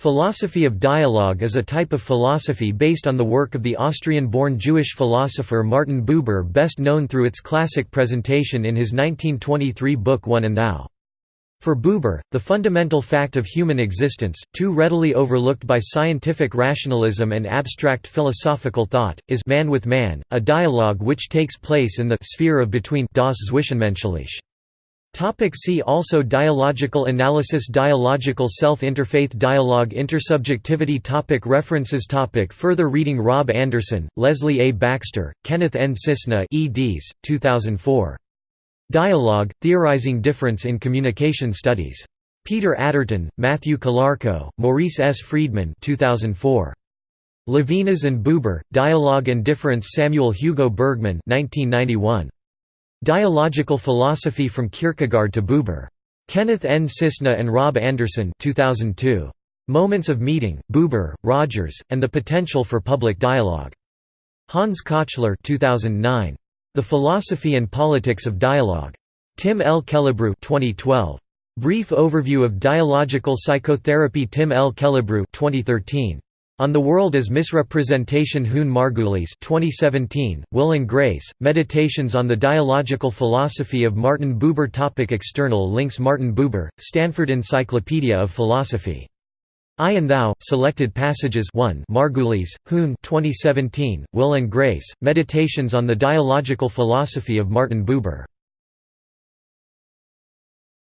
Philosophy of dialogue is a type of philosophy based on the work of the Austrian-born Jewish philosopher Martin Buber best known through its classic presentation in his 1923 book One and Thou. For Buber, the fundamental fact of human existence, too readily overlooked by scientific rationalism and abstract philosophical thought, is man with man, a dialogue which takes place in the sphere of between das Zwischenmenschliche. Topic see also Dialogical analysis Dialogical self-interfaith dialogue Intersubjectivity topic References topic Further reading Rob Anderson, Leslie A. Baxter, Kenneth N. Cissna eds. 2004. Dialogue, Theorizing Difference in Communication Studies. Peter Atterton, Matthew Calarco, Maurice S. Friedman 2004. Levinas and Buber, Dialogue and Difference Samuel Hugo Bergman 1991. Dialogical Philosophy from Kierkegaard to Buber. Kenneth N. Cissna and Rob Anderson 2002. Moments of Meeting, Buber, Rogers, and the Potential for Public Dialogue. Hans Kochler 2009. The Philosophy and Politics of Dialogue. Tim L. Killebrew 2012. Brief Overview of Dialogical Psychotherapy Tim L. Killebrew 2013. On the World as Misrepresentation Hune Margulies 2017, Will and Grace, Meditations on the Dialogical Philosophy of Martin Buber Topic External links Martin Buber, Stanford Encyclopedia of Philosophy. I and Thou, Selected Passages 1 Margulies, Hune 2017, Will and Grace, Meditations on the Dialogical Philosophy of Martin Buber